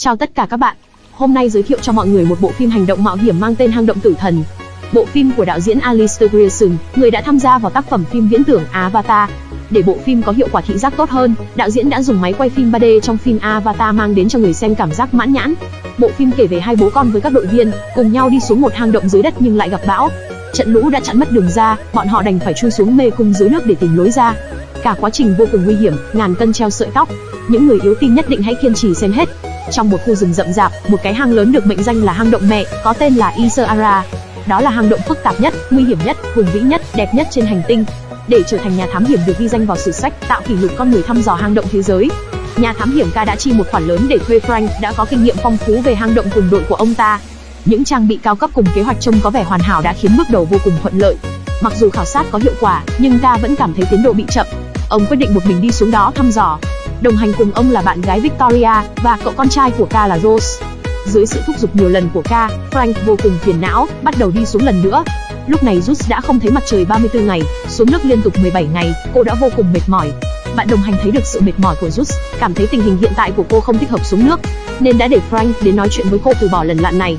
Chào tất cả các bạn. Hôm nay giới thiệu cho mọi người một bộ phim hành động mạo hiểm mang tên Hang động tử thần. Bộ phim của đạo diễn Alistair Grierson, người đã tham gia vào tác phẩm phim viễn tưởng Avatar. Để bộ phim có hiệu quả thị giác tốt hơn, đạo diễn đã dùng máy quay phim 3D trong phim Avatar mang đến cho người xem cảm giác mãn nhãn. Bộ phim kể về hai bố con với các đội viên cùng nhau đi xuống một hang động dưới đất nhưng lại gặp bão. Trận lũ đã chặn mất đường ra, bọn họ đành phải chui xuống mê cung dưới nước để tìm lối ra. Cả quá trình vô cùng nguy hiểm, ngàn cân treo sợi tóc. Những người yếu tim nhất định hãy kiên trì xem hết. Trong một khu rừng rậm rạp, một cái hang lớn được mệnh danh là hang động mẹ, có tên là Isara. Đó là hang động phức tạp nhất, nguy hiểm nhất, hùng vĩ nhất, đẹp nhất trên hành tinh. Để trở thành nhà thám hiểm được ghi danh vào sử sách, tạo kỷ lục con người thăm dò hang động thế giới. Nhà thám hiểm Ca đã chi một khoản lớn để thuê Frank, đã có kinh nghiệm phong phú về hang động cùng đội của ông ta. Những trang bị cao cấp cùng kế hoạch trông có vẻ hoàn hảo đã khiến bước đầu vô cùng thuận lợi. Mặc dù khảo sát có hiệu quả, nhưng Ca vẫn cảm thấy tiến độ bị chậm. Ông quyết định một mình đi xuống đó thăm dò. Đồng hành cùng ông là bạn gái Victoria và cậu con trai của K là Rose. Dưới sự thúc giục nhiều lần của K, Frank vô cùng phiền não, bắt đầu đi xuống lần nữa. Lúc này Rose đã không thấy mặt trời 34 ngày, xuống nước liên tục 17 ngày, cô đã vô cùng mệt mỏi. Bạn đồng hành thấy được sự mệt mỏi của Rose, cảm thấy tình hình hiện tại của cô không thích hợp xuống nước, nên đã để Frank đến nói chuyện với cô từ bỏ lần lặn này.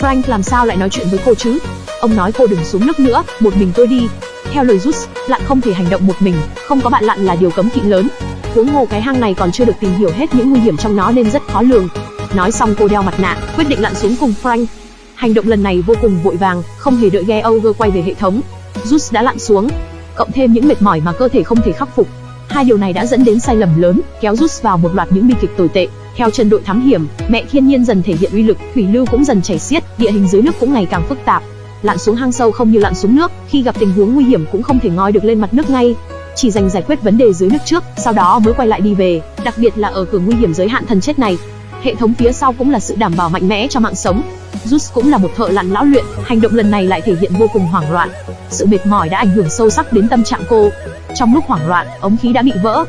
Frank làm sao lại nói chuyện với cô chứ? Ông nói cô đừng xuống nước nữa, một mình tôi đi. Theo lời Rus, lặn không thể hành động một mình, không có bạn lặn là điều cấm kỵ lớn. Huống hồ cái hang này còn chưa được tìm hiểu hết những nguy hiểm trong nó nên rất khó lường. Nói xong cô đeo mặt nạ, quyết định lặn xuống cùng Frank. Hành động lần này vô cùng vội vàng, không hề đợi Geoger quay về hệ thống. Jus đã lặn xuống, cộng thêm những mệt mỏi mà cơ thể không thể khắc phục. Hai điều này đã dẫn đến sai lầm lớn, kéo Jus vào một loạt những bi kịch tồi tệ. Theo chân đội thám hiểm, mẹ thiên nhiên dần thể hiện uy lực, thủy lưu cũng dần chảy xiết, địa hình dưới nước cũng ngày càng phức tạp. Lặn xuống hang sâu không như lặn xuống nước, khi gặp tình huống nguy hiểm cũng không thể ngoi được lên mặt nước ngay. Chỉ dành giải quyết vấn đề dưới nước trước, sau đó mới quay lại đi về, đặc biệt là ở cửa nguy hiểm giới hạn thần chết này. Hệ thống phía sau cũng là sự đảm bảo mạnh mẽ cho mạng sống. Jus cũng là một thợ lặn lão luyện, hành động lần này lại thể hiện vô cùng hoảng loạn. Sự mệt mỏi đã ảnh hưởng sâu sắc đến tâm trạng cô. Trong lúc hoảng loạn, ống khí đã bị vỡ.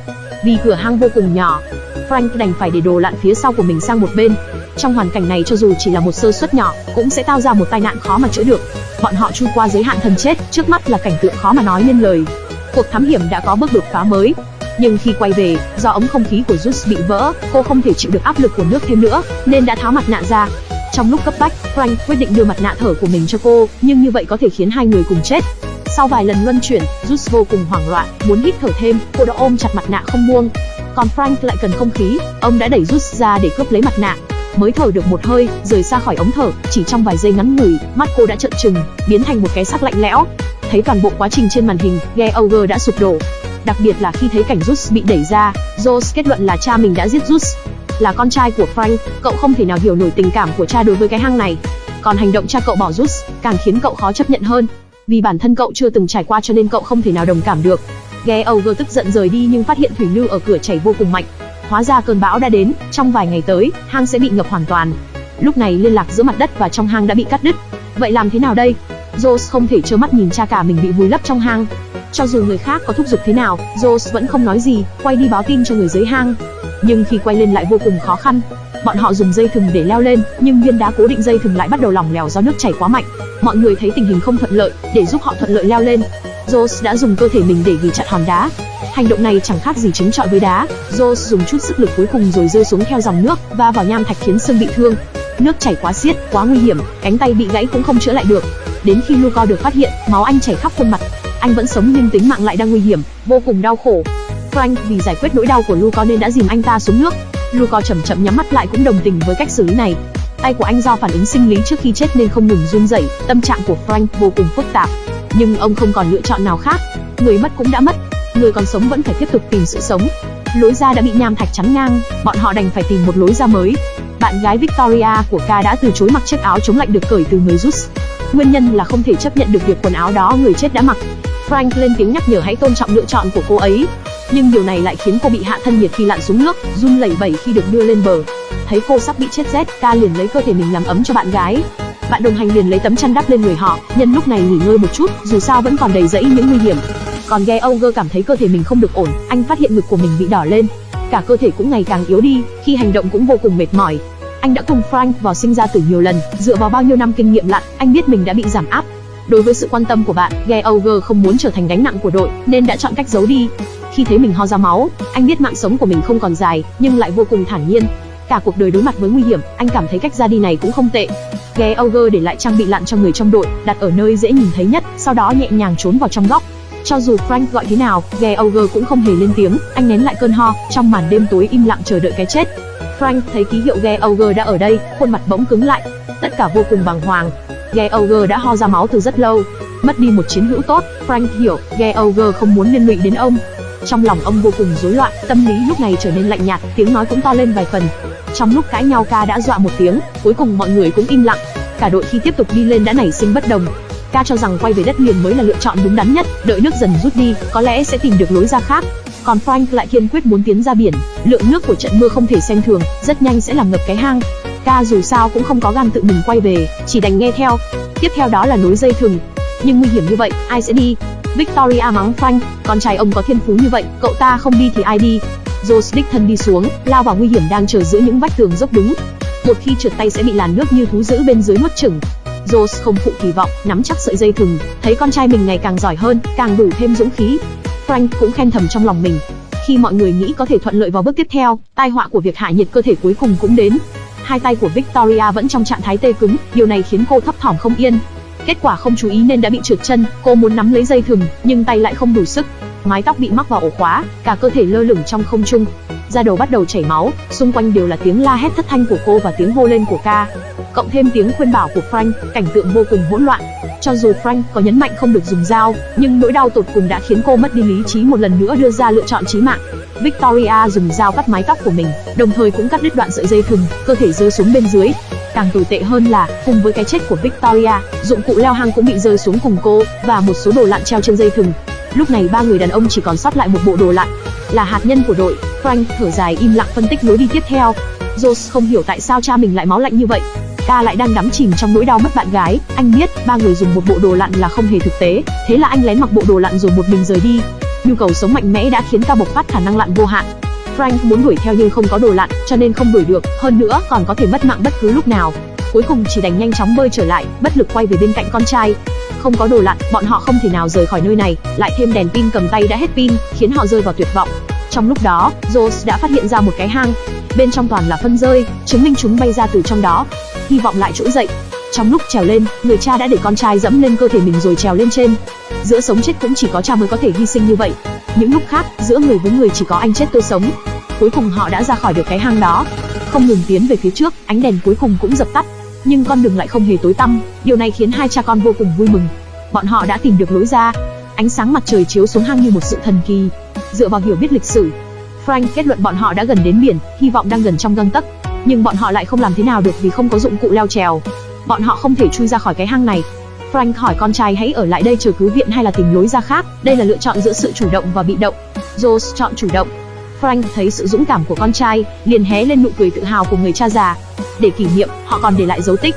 Vì cửa hang vô cùng nhỏ, Frank đành phải để đồ lặn phía sau của mình sang một bên. Trong hoàn cảnh này cho dù chỉ là một sơ suất nhỏ, cũng sẽ tạo ra một tai nạn khó mà chữa được. Bọn họ chui qua giới hạn thần chết, trước mắt là cảnh tượng khó mà nói nên lời. Cuộc thám hiểm đã có bước đột phá mới. Nhưng khi quay về, do ống không khí của Zeus bị vỡ, cô không thể chịu được áp lực của nước thêm nữa, nên đã tháo mặt nạ ra. Trong lúc cấp bách, Frank quyết định đưa mặt nạ thở của mình cho cô, nhưng như vậy có thể khiến hai người cùng chết. Sau vài lần luân chuyển, Zeus vô cùng hoảng loạn, muốn hít thở thêm, cô đã ôm chặt mặt nạ không buông. Còn Frank lại cần không khí, ông đã đẩy Zeus ra để cướp lấy mặt nạ. Mới thở được một hơi, rời xa khỏi ống thở, chỉ trong vài giây ngắn ngủi, mắt cô đã trợn trừng, biến thành một cái xác lạnh lẽo. Thấy toàn bộ quá trình trên màn hình, Geoger đã sụp đổ. Đặc biệt là khi thấy cảnh Zeus bị đẩy ra, Zeus kết luận là cha mình đã giết Zeus. Là con trai của Frank, cậu không thể nào hiểu nổi tình cảm của cha đối với cái hang này. Còn hành động cha cậu bỏ Zeus, càng khiến cậu khó chấp nhận hơn. Vì bản thân cậu chưa từng trải qua cho nên cậu không thể nào đồng cảm được. Geoger tức giận rời đi nhưng phát hiện thủy lưu ở cửa chảy vô cùng mạnh. Hóa ra cơn bão đã đến, trong vài ngày tới, hang sẽ bị ngập hoàn toàn. Lúc này liên lạc giữa mặt đất và trong hang đã bị cắt đứt. Vậy làm thế nào đây? Rose không thể trơ mắt nhìn cha cả mình bị vùi lấp trong hang. Cho dù người khác có thúc giục thế nào, Rose vẫn không nói gì, quay đi báo tin cho người dưới hang. Nhưng khi quay lên lại vô cùng khó khăn. Bọn họ dùng dây thừng để leo lên, nhưng viên đá cố định dây thừng lại bắt đầu lỏng lẻo do nước chảy quá mạnh. Mọi người thấy tình hình không thuận lợi, để giúp họ thuận lợi leo lên, Rose đã dùng cơ thể mình để ghi chặt hòn đá. Hành động này chẳng khác gì chống chọi với đá. Rose dùng chút sức lực cuối cùng rồi rơi xuống theo dòng nước và vào nham thạch khiến xương bị thương. Nước chảy quá xiết, quá nguy hiểm, cánh tay bị gãy cũng không chữa lại được. Đến khi Luco được phát hiện, máu anh chảy khắp khuôn mặt. Anh vẫn sống nhưng tính mạng lại đang nguy hiểm, vô cùng đau khổ. Frank vì giải quyết nỗi đau của Luco nên đã dìm anh ta xuống nước. Luco chậm chậm nhắm mắt lại cũng đồng tình với cách xử lý này. Tay của anh do phản ứng sinh lý trước khi chết nên không ngừng run rẩy, tâm trạng của Frank vô cùng phức tạp. Nhưng ông không còn lựa chọn nào khác, người mất cũng đã mất, người còn sống vẫn phải tiếp tục tìm sự sống. Lối ra đã bị nham thạch chắn ngang, bọn họ đành phải tìm một lối ra mới. Bạn gái Victoria của K đã từ chối mặc chiếc áo chống lạnh được cởi từ người Zeus. Nguyên nhân là không thể chấp nhận được việc quần áo đó người chết đã mặc. Frank lên tiếng nhắc nhở hãy tôn trọng lựa chọn của cô ấy. Nhưng điều này lại khiến cô bị hạ thân nhiệt khi lặn xuống nước, run lẩy bẩy khi được đưa lên bờ. Thấy cô sắp bị chết rét, K liền lấy cơ thể mình làm ấm cho bạn gái. Bạn đồng hành liền lấy tấm chăn đắp lên người họ, nhân lúc này nghỉ ngơi một chút, dù sao vẫn còn đầy rẫy những nguy hiểm. Còn Geoger cảm thấy cơ thể mình không được ổn, anh phát hiện ngực của mình bị đỏ lên, cả cơ thể cũng ngày càng yếu đi, khi hành động cũng vô cùng mệt mỏi. Anh đã cùng Frank vào sinh ra tử nhiều lần, dựa vào bao nhiêu năm kinh nghiệm lặn, anh biết mình đã bị giảm áp. Đối với sự quan tâm của bạn, Geoger không muốn trở thành gánh nặng của đội, nên đã chọn cách giấu đi. Khi thấy mình ho ra máu, anh biết mạng sống của mình không còn dài, nhưng lại vô cùng thản nhiên. Cả cuộc đời đối mặt với nguy hiểm, anh cảm thấy cách ra đi này cũng không tệ. Geoger để lại trang bị lặn cho người trong đội, đặt ở nơi dễ nhìn thấy nhất, sau đó nhẹ nhàng trốn vào trong góc. Cho dù Frank gọi thế nào, Geauger cũng không hề lên tiếng, anh nén lại cơn ho, trong màn đêm tối im lặng chờ đợi cái chết. Frank thấy ký hiệu Geauger đã ở đây, khuôn mặt bỗng cứng lại, tất cả vô cùng bàng hoàng. Geauger đã ho ra máu từ rất lâu, mất đi một chiến hữu tốt, Frank hiểu, Geauger không muốn liên lụy đến ông. Trong lòng ông vô cùng rối loạn, tâm lý lúc này trở nên lạnh nhạt, tiếng nói cũng to lên vài phần. Trong lúc cãi nhau ca đã dọa một tiếng, cuối cùng mọi người cũng im lặng. Cả đội khi tiếp tục đi lên đã nảy sinh bất đồng. Ca cho rằng quay về đất liền mới là lựa chọn đúng đắn nhất, đợi nước dần rút đi, có lẽ sẽ tìm được lối ra khác. Còn Frank lại kiên quyết muốn tiến ra biển, lượng nước của trận mưa không thể xem thường, rất nhanh sẽ làm ngập cái hang. Ca dù sao cũng không có gan tự mình quay về, chỉ đành nghe theo. Tiếp theo đó là nối dây thừng. Nhưng nguy hiểm như vậy, ai sẽ đi? Victoria mắng Frank, con trai ông có thiên phú như vậy, cậu ta không đi thì ai đi? Joe đích thân đi xuống, lao vào nguy hiểm đang chờ giữa những vách tường dốc đứng. Một khi trượt tay sẽ bị làn nước như thú dữ bên dưới nuốt chửng. Rose không phụ kỳ vọng, nắm chắc sợi dây thừng, thấy con trai mình ngày càng giỏi hơn, càng đủ thêm dũng khí. Frank cũng khen thầm trong lòng mình. Khi mọi người nghĩ có thể thuận lợi vào bước tiếp theo, tai họa của việc hạ nhiệt cơ thể cuối cùng cũng đến. Hai tay của Victoria vẫn trong trạng thái tê cứng, điều này khiến cô thấp thỏm không yên. Kết quả không chú ý nên đã bị trượt chân, cô muốn nắm lấy dây thừng, nhưng tay lại không đủ sức. Mái tóc bị mắc vào ổ khóa, cả cơ thể lơ lửng trong không trung. Da đầu bắt đầu chảy máu, xung quanh đều là tiếng la hét thất thanh của cô và tiếng hô lên của ca. Cộng thêm tiếng khuyên bảo của Frank, cảnh tượng vô cùng hỗn loạn. Cho dù Frank có nhấn mạnh không được dùng dao, nhưng nỗi đau tột cùng đã khiến cô mất đi lý trí một lần nữa đưa ra lựa chọn chí mạng. Victoria dùng dao cắt mái tóc của mình, đồng thời cũng cắt đứt đoạn sợi dây thừng, cơ thể rơi xuống bên dưới. Càng tồi tệ hơn là, cùng với cái chết của Victoria, dụng cụ leo hang cũng bị rơi xuống cùng cô, và một số đồ lặn treo trên dây thừng. Lúc này ba người đàn ông chỉ còn sót lại một bộ đồ lặn, là hạt nhân của đội. Frank thở dài im lặng phân tích lối đi tiếp theo. Josh không hiểu tại sao cha mình lại máu lạnh như vậy. Ca lại đang đắm chìm trong nỗi đau mất bạn gái, anh biết ba người dùng một bộ đồ lặn là không hề thực tế, thế là anh lén mặc bộ đồ lặn rồi một mình rời đi. Nhu cầu sống mạnh mẽ đã khiến ca bộc phát khả năng lặn vô hạn. Frank muốn đuổi theo nhưng không có đồ lặn, cho nên không đuổi được, hơn nữa còn có thể mất mạng bất cứ lúc nào. Cuối cùng chỉ đành nhanh chóng bơi trở lại, bất lực quay về bên cạnh con trai. Không có đồ lặn, bọn họ không thể nào rời khỏi nơi này, lại thêm đèn pin cầm tay đã hết pin, khiến họ rơi vào tuyệt vọng. Trong lúc đó, Rose đã phát hiện ra một cái hang. Bên trong toàn là phân rơi, chứng minh chúng bay ra từ trong đó. Hy vọng lại trỗi dậy. Trong lúc trèo lên, người cha đã để con trai dẫm lên cơ thể mình rồi trèo lên trên. Giữa sống chết cũng chỉ có cha mới có thể hy sinh như vậy. Những lúc khác, giữa người với người chỉ có anh chết tôi sống. Cuối cùng họ đã ra khỏi được cái hang đó. Không ngừng tiến về phía trước, ánh đèn cuối cùng cũng dập tắt. Nhưng con đường lại không hề tối tăm, điều này khiến hai cha con vô cùng vui mừng. Bọn họ đã tìm được lối ra. Ánh sáng mặt trời chiếu xuống hang như một sự thần kỳ. Dựa vào hiểu biết lịch sử, Frank kết luận bọn họ đã gần đến biển, hy vọng đang gần trong gang tấc. Nhưng bọn họ lại không làm thế nào được vì không có dụng cụ leo trèo. Bọn họ không thể chui ra khỏi cái hang này. Frank hỏi con trai hãy ở lại đây chờ cứu viện hay là tìm lối ra khác. Đây là lựa chọn giữa sự chủ động và bị động. Joe chọn chủ động. Frank thấy sự dũng cảm của con trai, liền hé lên nụ cười tự hào của người cha già. Để kỷ niệm, họ còn để lại dấu tích.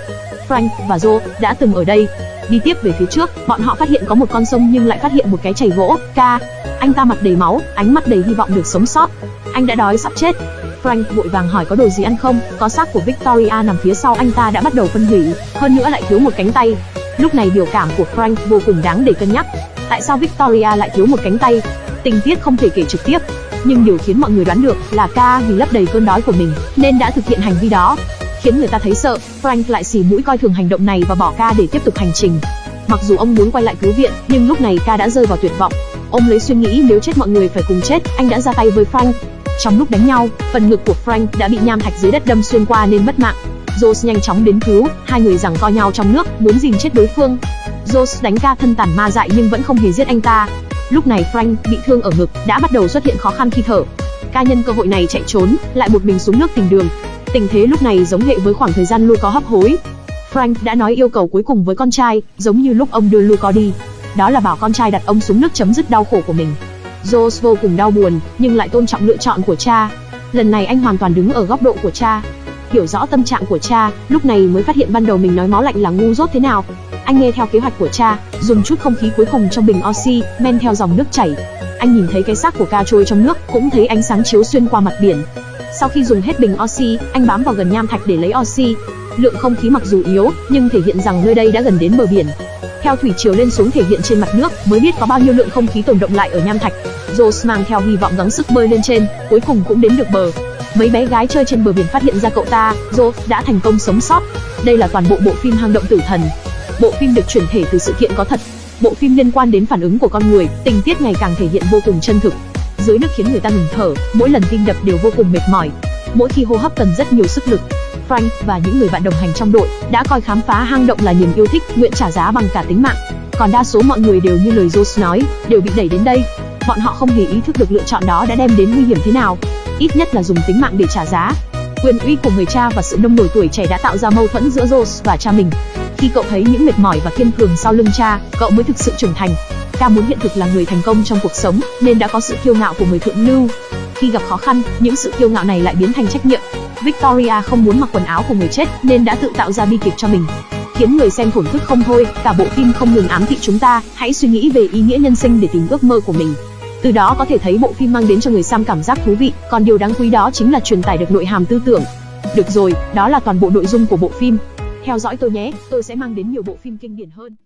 Frank và Joe đã từng ở đây. Đi tiếp về phía trước, bọn họ phát hiện có một con sông nhưng lại phát hiện một cái chảy gỗ. Ca, anh ta mặt đầy máu, ánh mắt đầy hy vọng được sống sót. Anh đã đói sắp chết. Frank vội vàng hỏi có đồ gì ăn không, có xác của Victoria nằm phía sau anh ta đã bắt đầu phân hủy, hơn nữa lại thiếu một cánh tay. Lúc này biểu cảm của Frank vô cùng đáng để cân nhắc. Tại sao Victoria lại thiếu một cánh tay? Tình tiết không thể kể trực tiếp, nhưng điều khiến mọi người đoán được là Ca vì lấp đầy cơn đói của mình nên đã thực hiện hành vi đó. Khiến người ta thấy sợ, Frank lại xì mũi coi thường hành động này và bỏ Ca để tiếp tục hành trình. Mặc dù ông muốn quay lại cứu viện, nhưng lúc này Ca đã rơi vào tuyệt vọng. Ông lấy suy nghĩ nếu chết mọi người phải cùng chết, anh đã ra tay với Frank. Trong lúc đánh nhau, phần ngực của Frank đã bị nham thạch dưới đất đâm xuyên qua nên mất mạng. Jones nhanh chóng đến cứu, hai người giằng co nhau trong nước, muốn dìm chết đối phương. Jones đánh ca thân tàn ma dại nhưng vẫn không hề giết anh ta. Lúc này Frank bị thương ở ngực, đã bắt đầu xuất hiện khó khăn khi thở. Ca nhân cơ hội này chạy trốn, lại một mình xuống nước tìm đường. Tình thế lúc này giống hệ với khoảng thời gian Luco hấp hối. Frank đã nói yêu cầu cuối cùng với con trai, giống như lúc ông đưa Luco đi. Đó là bảo con trai đặt ông xuống nước chấm dứt đau khổ của mình. Jones vô cùng đau buồn, nhưng lại tôn trọng lựa chọn của cha. Lần này anh hoàn toàn đứng ở góc độ của cha. Hiểu rõ tâm trạng của cha, lúc này mới phát hiện ban đầu mình nói máu lạnh là ngu dốt thế nào. Anh nghe theo kế hoạch của cha, dùng chút không khí cuối cùng trong bình oxy, men theo dòng nước chảy. Anh nhìn thấy cái xác của ca trôi trong nước, cũng thấy ánh sáng chiếu xuyên qua mặt biển. Sau khi dùng hết bình oxy, anh bám vào gần nham thạch để lấy oxy. Lượng không khí mặc dù yếu, nhưng thể hiện rằng nơi đây đã gần đến bờ biển. Theo thủy chiều lên xuống thể hiện trên mặt nước, mới biết có bao nhiêu lượng không khí tồn động lại ở nham thạch. Rose mang theo hy vọng gắng sức bơi lên trên, cuối cùng cũng đến được bờ. mấy bé gái chơi trên bờ biển phát hiện ra cậu ta, Rose đã thành công sống sót. Đây là toàn bộ bộ phim Hang động tử thần. Bộ phim được chuyển thể từ sự kiện có thật. Bộ phim liên quan đến phản ứng của con người, tình tiết ngày càng thể hiện vô cùng chân thực. Dưới nước khiến người ta ngừng thở, mỗi lần tim đập đều vô cùng mệt mỏi. Mỗi khi hô hấp cần rất nhiều sức lực. Frank và những người bạn đồng hành trong đội đã coi khám phá hang động là niềm yêu thích, nguyện trả giá bằng cả tính mạng. Còn đa số mọi người đều như lời Joe nói, đều bị đẩy đến đây. Bọn họ không hề ý thức được lựa chọn đó đã đem đến nguy hiểm thế nào, ít nhất là dùng tính mạng để trả giá. Quyền uy của người cha và sự nông nổi tuổi trẻ đã tạo ra mâu thuẫn giữa Joe và cha mình. Khi cậu thấy những mệt mỏi và kiên cường sau lưng cha, cậu mới thực sự trưởng thành. Ca muốn hiện thực là người thành công trong cuộc sống, nên đã có sự kiêu ngạo của người thượng lưu. Khi gặp khó khăn, những sự kiêu ngạo này lại biến thành trách nhiệm. Victoria không muốn mặc quần áo của người chết, nên đã tự tạo ra bi kịch cho mình khiến người xem thổn thức không thôi. Cả bộ phim không ngừng ám thị chúng ta, hãy suy nghĩ về ý nghĩa nhân sinh để tìm ước mơ của mình. Từ đó có thể thấy bộ phim mang đến cho người xem cảm giác thú vị, còn điều đáng quý đó chính là truyền tải được nội hàm tư tưởng. Được rồi, đó là toàn bộ nội dung của bộ phim. Theo dõi tôi nhé, tôi sẽ mang đến nhiều bộ phim kinh điển hơn.